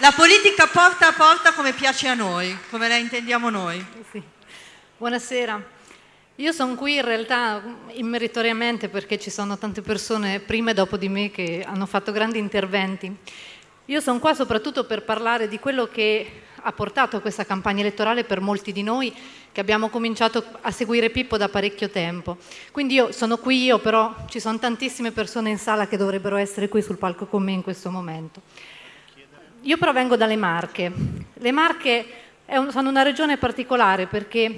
La politica porta a porta come piace a noi, come la intendiamo noi. Sì. Buonasera. Io sono qui in realtà immeritoriamente perché ci sono tante persone prima e dopo di me che hanno fatto grandi interventi. Io sono qua soprattutto per parlare di quello che ha portato questa campagna elettorale per molti di noi che abbiamo cominciato a seguire Pippo da parecchio tempo. Quindi io sono qui io, però ci sono tantissime persone in sala che dovrebbero essere qui sul palco con me in questo momento. Io provengo dalle Marche. Le Marche un, sono una regione particolare perché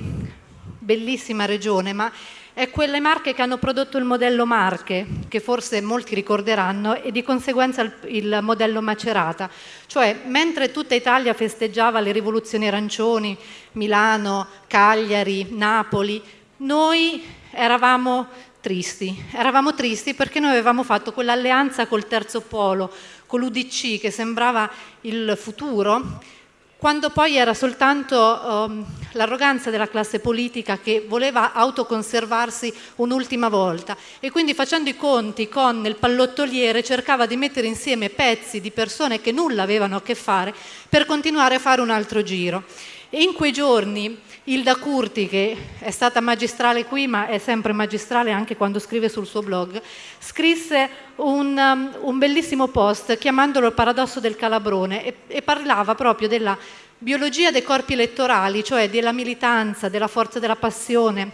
bellissima regione, ma è quelle Marche che hanno prodotto il modello Marche, che forse molti ricorderanno, e di conseguenza il, il, modello Macerata. Cioè, mentre tutta Italia festeggiava le rivoluzioni arancioni, Milano, Cagliari, Napoli, noi eravamo tristi. Eravamo tristi perché noi avevamo fatto quell'alleanza col terzo polo, con l'UDC, che sembrava il futuro, quando poi era soltanto um, l'arroganza della classe politica che voleva autoconservarsi un'ultima volta e quindi facendo i conti con il pallottoliere cercava di mettere insieme pezzi di persone che nulla avevano a che fare per continuare a fare un altro giro. E in quei giorni Hilda Curti, che è stata magistrale qui ma è sempre magistrale anche quando scrive sul suo blog, scrisse un, um, un bellissimo post chiamandolo il paradosso del calabrone e, e parlava proprio della biologia dei corpi elettorali, cioè della militanza, della forza della passione,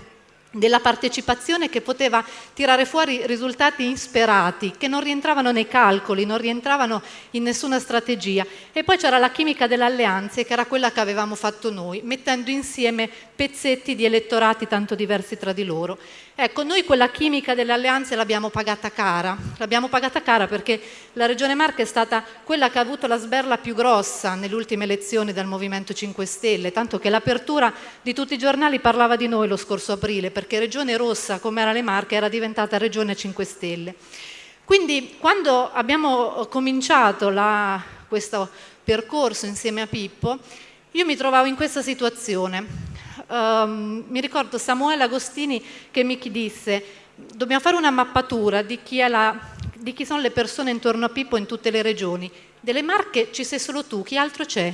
della partecipazione che poteva tirare fuori risultati insperati, che non rientravano nei calcoli, non rientravano in nessuna strategia. E poi c'era la chimica delle alleanze, che era quella che avevamo fatto noi, mettendo insieme pezzetti di elettorati tanto diversi tra di loro. Ecco, noi quella chimica delle alleanze l'abbiamo pagata cara, l'abbiamo pagata cara perché la Regione Marche è stata quella che ha avuto la sberla più grossa nelle ultime elezioni del Movimento 5 Stelle, tanto che l'apertura di tutti i giornali parlava di noi lo scorso aprile, perché Regione Rossa, come era le Marche, era diventata Regione 5 Stelle. Quindi quando abbiamo cominciato la, questo percorso insieme a Pippo, io mi trovavo in questa situazione um, mi ricordo Samuele Agostini che mi disse dobbiamo fare una mappatura di chi, la, di chi sono le persone intorno a Pippo in tutte le regioni. Delle Marche ci sei solo tu, chi altro c'è?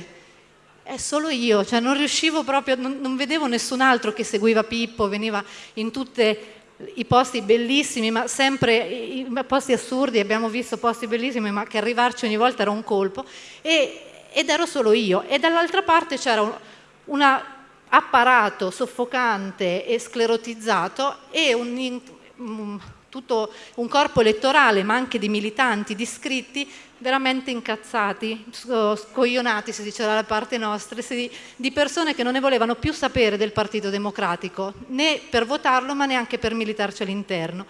È solo io, cioè non riuscivo proprio, non, non vedevo nessun altro che seguiva Pippo, veniva in tutti i posti bellissimi, ma sempre i posti assurdi, abbiamo visto posti bellissimi, ma che arrivarci ogni volta era un colpo, e, ed ero solo io. E dall'altra parte c'era una apparato soffocante e sclerotizzato e un, un, tutto un corpo elettorale, ma anche di militanti, di iscritti, veramente incazzati, scoglionati, si diceva dalla parte nostra, di persone che non ne volevano più sapere del Partito Democratico, né per votarlo, ma neanche per militarci all'interno.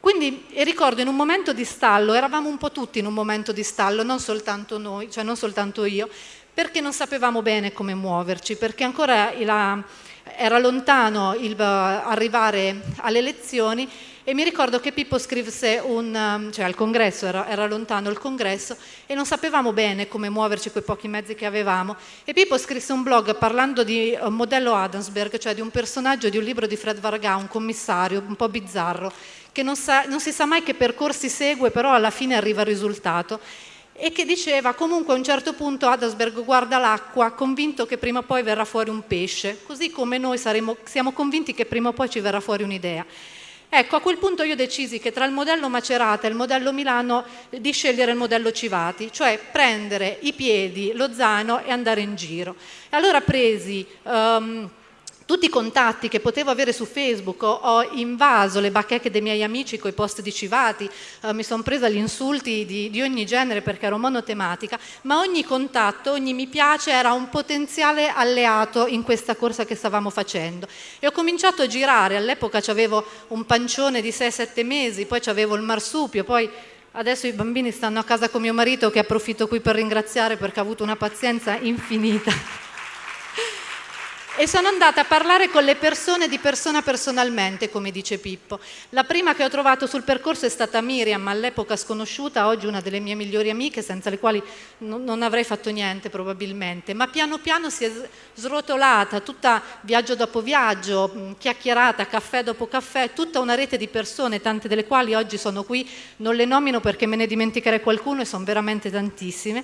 Quindi ricordo in un momento di stallo, eravamo un po' tutti in un momento di stallo, non soltanto noi, cioè non soltanto io, perché non sapevamo bene come muoverci, perché ancora la, era lontano il, uh, arrivare alle elezioni e mi ricordo che Pippo scrisse un, um, cioè al congresso, era, era, lontano il congresso e non sapevamo bene come muoverci con i pochi mezzi che avevamo e Pippo scrisse un blog parlando di un modello Adamsberg, cioè di un personaggio di un libro di Fred Varga, un commissario un po' bizzarro, che non, sa, non si sa mai che percorsi segue, però alla fine arriva al risultato e che diceva comunque a un certo punto Adasberg guarda l'acqua convinto che prima o poi verrà fuori un pesce, così come noi saremo, siamo convinti che prima o poi ci verrà fuori un'idea. Ecco, a quel punto io decisi che tra il modello Macerata e il modello Milano di scegliere il modello Civati, cioè prendere i piedi, lo zaino e andare in giro. E allora presi... Um, tutti i contatti che potevo avere su Facebook, ho, invaso le bacheche dei miei amici con i post di Civati, eh, mi sono presa gli insulti di, di, ogni genere perché ero monotematica, ma ogni contatto, ogni mi piace era un potenziale alleato in questa corsa che stavamo facendo. E ho cominciato a girare, all'epoca avevo un pancione di 6-7 mesi, poi avevo il marsupio, poi Adesso i bambini stanno a casa con mio marito che approfitto qui per ringraziare perché ha avuto una pazienza infinita e sono andata a parlare con le persone di persona personalmente, come dice Pippo. La prima che ho trovato sul percorso è stata Miriam, all'epoca sconosciuta, oggi una delle mie migliori amiche, senza le quali non avrei fatto niente probabilmente, ma piano piano si è srotolata, tutta viaggio dopo viaggio, chiacchierata, caffè dopo caffè, tutta una rete di persone, tante delle quali oggi sono qui, non le nomino perché me ne dimenticherei qualcuno e sono veramente tantissime,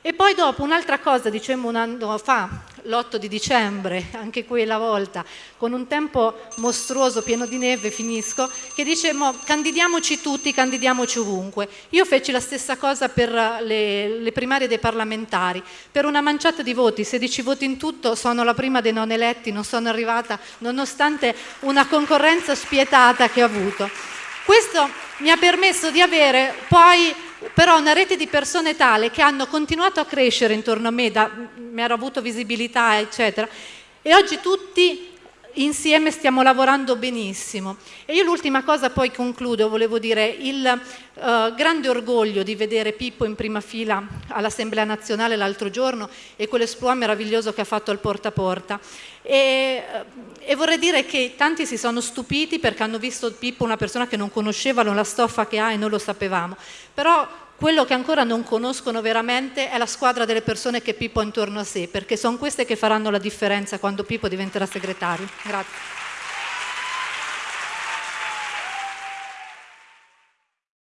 E poi dopo un'altra cosa, dicemmo un anno fa, l'8 di dicembre, anche quella volta, con un tempo mostruoso, pieno di neve, finisco, che dicemmo candidiamoci tutti, candidiamoci ovunque. Io feci la stessa cosa per le, le primarie dei parlamentari, per una manciata di voti, 16 voti in tutto, sono la prima dei non eletti, non sono arrivata nonostante una concorrenza spietata che ho avuto. Questo mi ha permesso di avere poi però una rete di persone tale che hanno continuato a crescere intorno a me, da, mi ero avuto visibilità, eccetera, e oggi tutti insieme stiamo lavorando benissimo. E io l'ultima cosa poi concludo, volevo dire, il uh, grande orgoglio di vedere Pippo in prima fila all'Assemblea nazionale l'altro giorno e quell'esploit meraviglioso che ha fatto al porta a porta. E, e, vorrei dire che tanti si sono stupiti perché hanno visto Pippo una persona che non conoscevano la stoffa che ha e noi lo sapevamo. Però quello che ancora non conoscono veramente è la squadra delle persone che Pippo ha intorno a sé, perché sono queste che faranno la differenza quando Pippo diventerà segretario. Grazie.